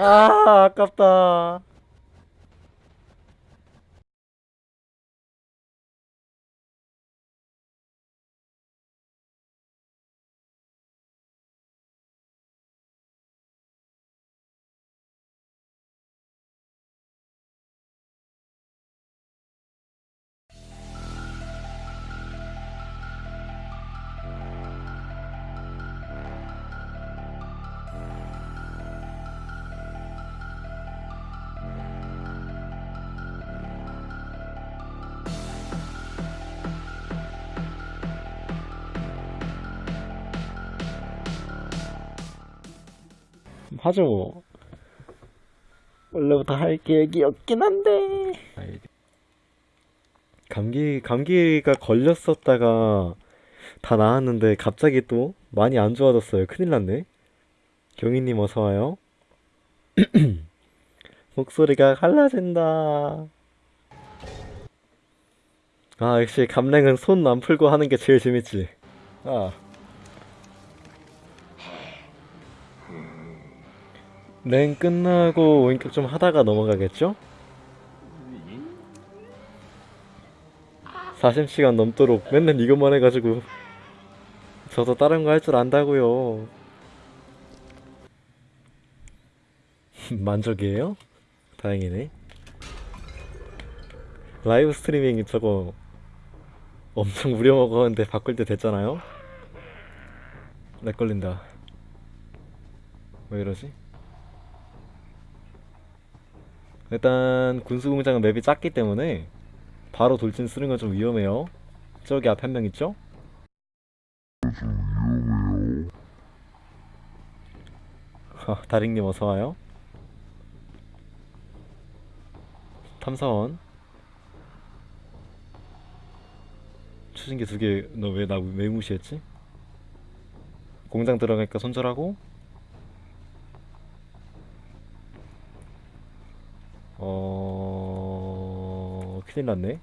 아 아깝다 하죠. 뭐 원래부터 할 계획이었긴 한데. 감기 감기가 걸렸었다가 다 나았는데 갑자기 또 많이 안 좋아졌어요. 큰일 났네. 경희님 어서 와요. 목소리가 갈라진다. 아 역시 감랭은 손 안 풀고 하는 게 제일 재밌지. 아 랭 끝나고 원격 좀 하다가 넘어가겠죠? 40시간 넘도록 맨날 이것만 해가지고 저도 다른 거 할 줄 안다고요 만족이에요? 다행이네 라이브 스트리밍 저거 엄청 우려먹었는데 바꿀 때 됐잖아요? lag 걸린다 왜 이러지? 일단 군수공장은 map이 작기 때문에 바로 돌진 쓰는 건 좀 위험해요 저기 앞에 한 명 있죠? 하, 다링님 어서와요 탐사원 추진기 두 개 너 왜 나 왜 무시했지? 공장 들어가니까 손절하고 어... 큰일 났네.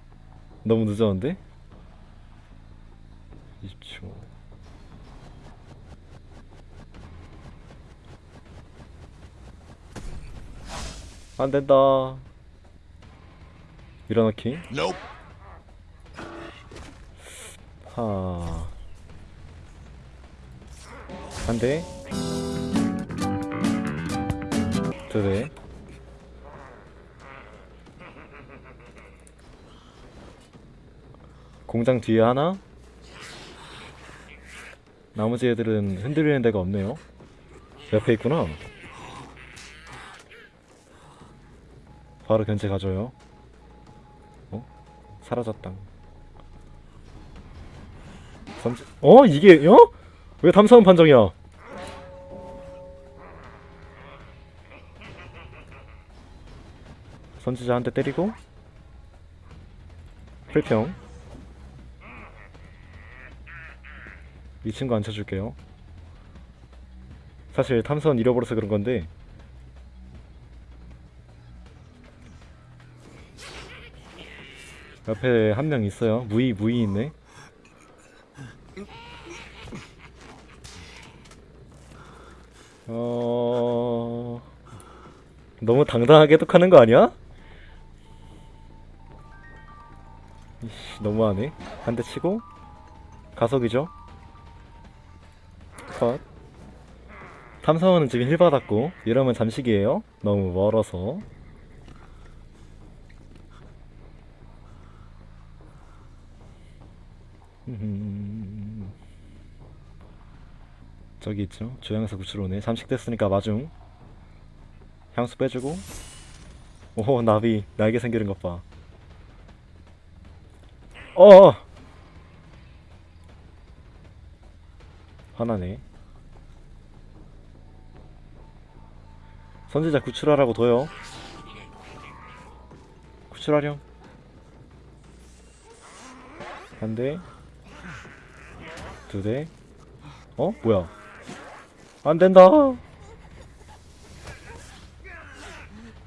너무 늦었는데? 20초 안된다. 밀어넣기. Nope. 하. 한대 두대 공장 뒤에 하나? 나머지 애들은 흔들리는 데가 없네요. 옆에 있구나. 바로 견제 가져요. 어? 사라졌다. 삼 어? 이게 어? 왜 탐사원 판정이야? 선지자 한대 때리고 풀평 이 친구 앉혀줄게요. 사실 탐사원 잃어버려서 그런 건데. 옆에 한 명 있어요. 무이 무이 있네. 어... 너무 당당하게 독하는 거 아니야? 이씨, 너무하네. 한 대 치고 가속이죠 컷. 탐사원은 지금 힐 받았고 이러면 잠식이에요. 너무 멀어서. 음. 저기 있죠? 조향사 구출 오네. 잠식됐으니까 마중. 향수 빼주고. 오 나비. 날개 생기는 것봐. 어어 화나네. 선지자 구출하라고 둬요. 구출하렴. 한대. 두대. 어? 뭐야? 안된다.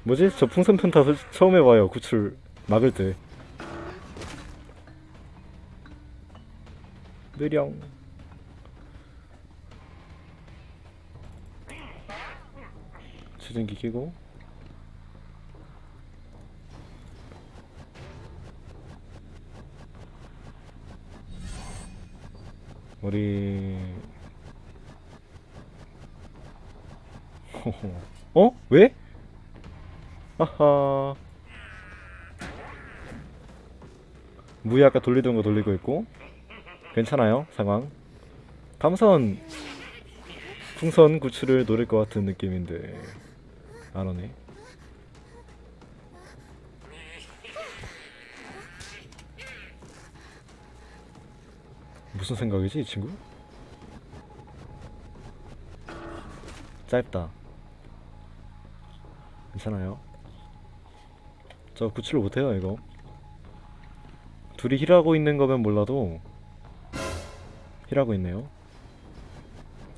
뭐지? 저 풍선 편타 솔- 처음 해봐요 구출 막을 때. 느령 추진기 끼고 우리 어? 왜? 하하 무이 아까 돌리던 거 돌리고 있고 괜찮아요 상황 탐선 풍선 구출을 노릴 것 같은 느낌인데 안 오네. 무슨 생각이지 이 친구? 짧다. 괜찮아요. 저 구출 못해요 이거. 둘이 힐하고 있는 거면 몰라도 힐하고 있네요.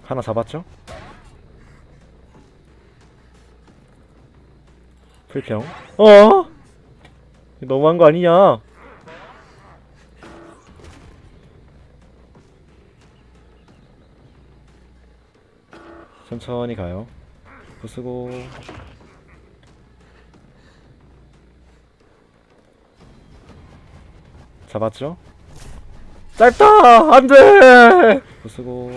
하나 잡았죠? 풀평 어? 너무한 거 아니냐 천천히 가요 부수고 잡았죠? 짧다! 안돼! 부수고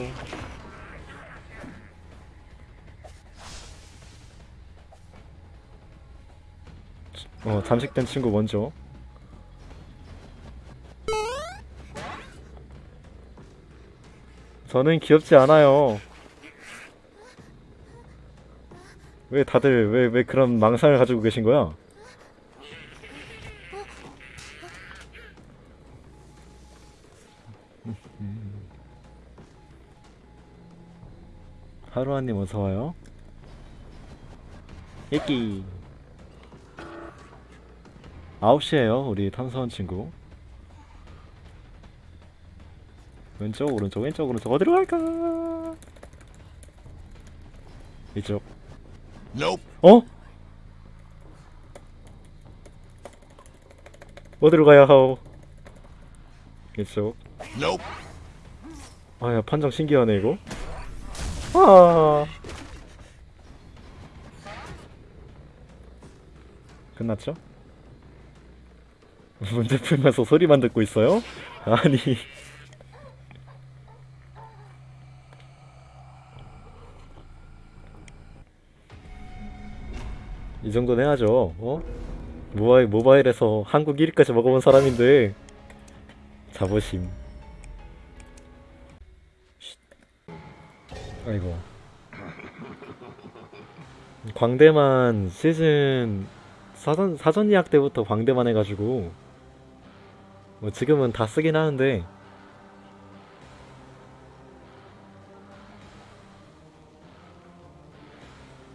어 잠식된 친구 먼저. 저는 귀엽지 않아요. 왜 다들 왜 왜 그런 망상을 가지고 계신 거야? 하루아님 어서와요. 예끼 9시에요 우리 탐사원 친구 왼쪽 오른쪽 왼쪽 오른쪽 어디로 갈까 이쪽 Nope. 어? 어디로 가야 하오 이쪽 Nope. 아야 판정 신기하네 이거 아 끝났죠? 문제 풀면서 소리만 듣고 있어요? 아니. 이 정도는 해야죠 어? 모바일, 모바일에서 한국 1위까지 먹어본 사람인데. 자부심. 아이고. 광대만 시즌 사전 사전 예약 때부터 광대만 해가지고 뭐 지금은 다 쓰긴 하는데.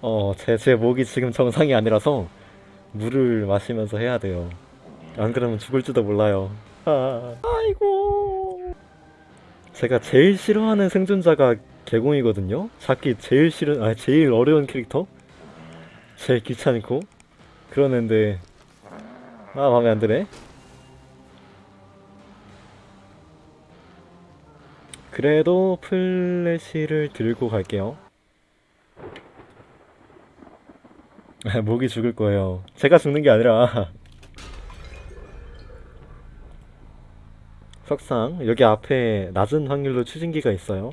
어 제 제 목이 지금 정상이 아니라서 물을 마시면서 해야 돼요. 안 그러면 죽을지도 몰라요. 아, 아이고. 제가 제일 싫어하는 생존자가 개공이거든요. 잡기 제일 싫은, 아 제일 어려운 캐릭터, 제일 귀찮고? 그러는데. 아 마음에 안 드네. 그래도 플래시를 들고 갈게요. 아, 목이 죽을 거예요. 제가 죽는 게 아니라 석상 여기 앞에 낮은 확률로 추진기가 있어요.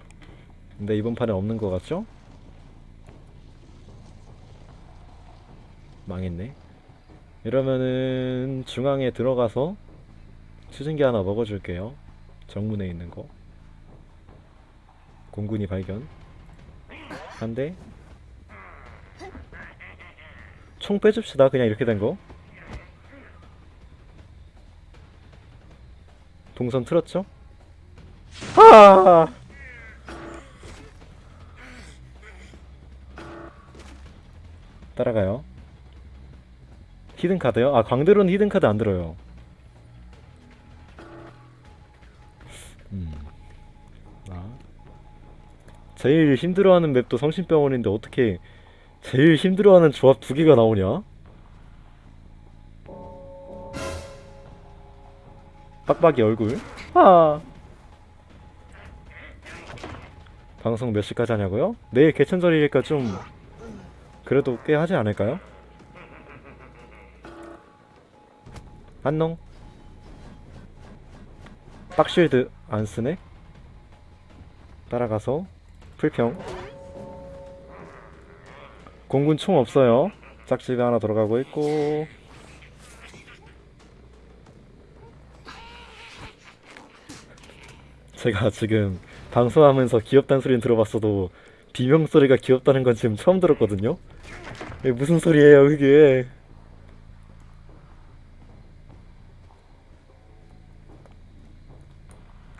근데 이번 판에 없는 것 같죠? 망했네. 이러면은 중앙에 들어가서 추진기 하나 먹어줄게요. 정문에 있는 거. 공군이 발견. 한 대. 총 빼줍시다. 그냥 이렇게 된 거. 동선 틀었죠? 아! 따라가요. 히든 카드요? 아 광대로는 히든 카드 안 들어요. 제일 힘들어하는 map도 성심병원인데 어떻게 제일 힘들어하는 조합 두 개가 나오냐? 빡빡이 얼굴. 아. 방송 몇 시까지 하냐고요? 내일 개천절이니까 좀 그래도 꽤 하지 않을까요? 안녕 빡쉴드 안 쓰네? 따라가서 풀평. 공군 총 없어요. 짝집에 하나 들어가고 있고. 제가 지금 방송하면서 귀엽다는 소리는 들어봤어도 비명 소리가 귀엽다는 건 지금 처음 들었거든요. 무슨 소리예요 그게?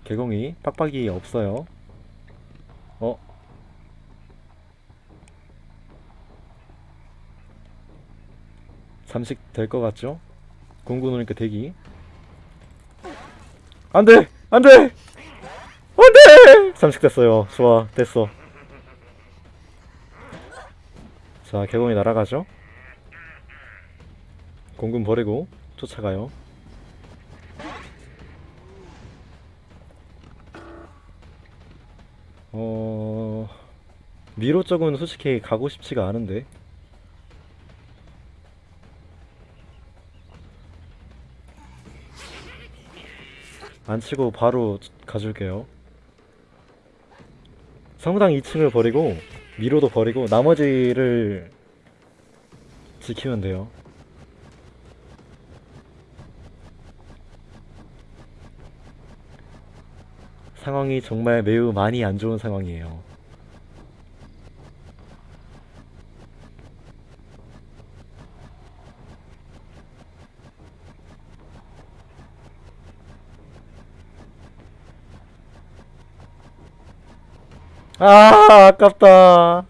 개공이 빡빡이 없어요. 어? 잠식 될 것 같죠? 공군 오니까 대기 안돼! 안돼! 안돼! 잠식 됐어요 좋아 됐어 자 개공이 날아가죠 공군 버리고 쫓아가요 어... 미로 쪽은 솔직히 가고 싶지가 않은데 안 치고 바로 가줄게요. 성당 2층을 버리고 미로도 버리고 나머지를 지키면 돼요. 상황이 정말 매우 많이 안 좋은 상황이에요 아 아깝다.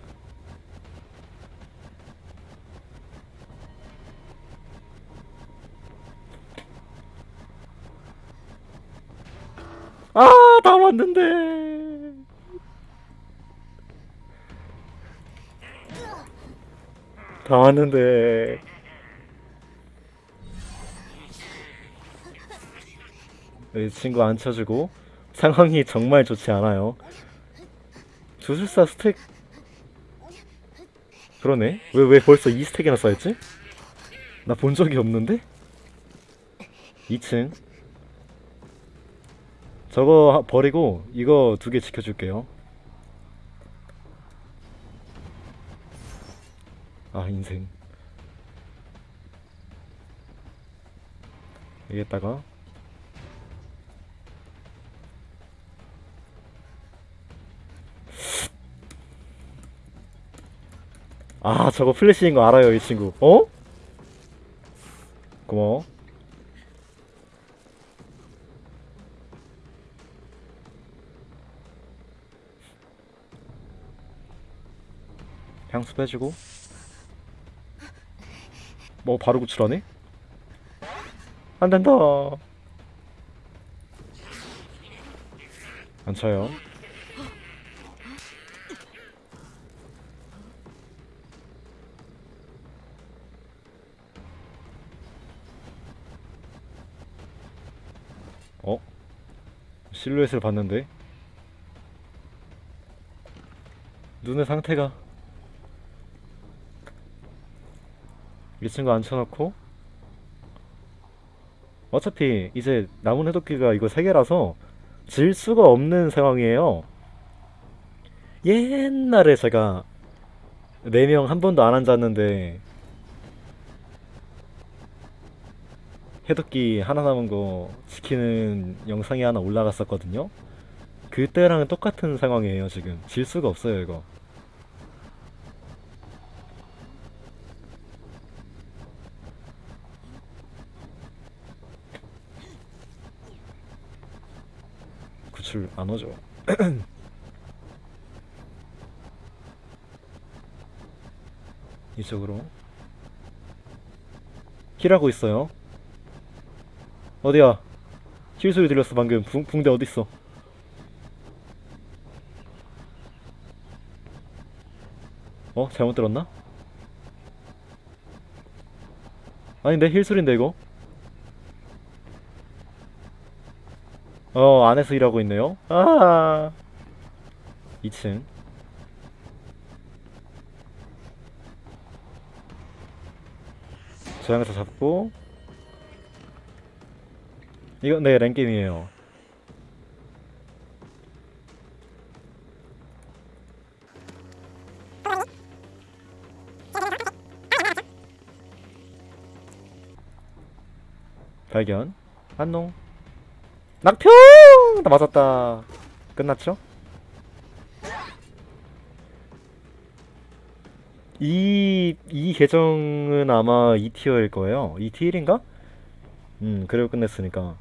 아다 왔는데. 다 왔는데. 이 친구 안 쳐주고 상황이 정말 좋지 않아요 주술사 스택. 그러네. 왜 왜 벌써 2스택이나 쌓였지? 나 본 적이 없는데? 2층. 저거 하- 버리고 이거 두 개 지켜줄게요. 아 인생. 여기에다가 아 저거 플래시인 거 알아요 이 친구. 어? 고마워. 향수 빼주고. 뭐 바로 구출하네? 안된다. 안 차요 어? 실루엣을 봤는데. 눈의 상태가. 이 친구 앉혀놓고. 어차피 이제 남은 해독기가 이거 3개라서 질 수가 없는 상황이에요. 옛날에 제가 4명 한 번도 안 앉았는데 해독기 하나 남은 거 지키는 영상이 하나 올라갔었거든요. 그때랑 똑같은 상황이에요 지금. 질 수가 없어요 이거. 구출 안 오죠. 이쪽으로. 힐하고 있어요 어디야? heal 소리 들렸어 방금. 붕, 붕대 어딨어? 어? 잘못 들었나? 아닌데 heal 소린데 이거? 어 안에서 일하고 있네요. 아! 2층. 저장해서 잡고 이거 네 랭게임이에요. 발견. 안녕 낙평 나 맞았다. 끝났죠? 이, 이 계정은 아마 2티어일 거예요. 2티1인가? 음 그리고 끝냈으니까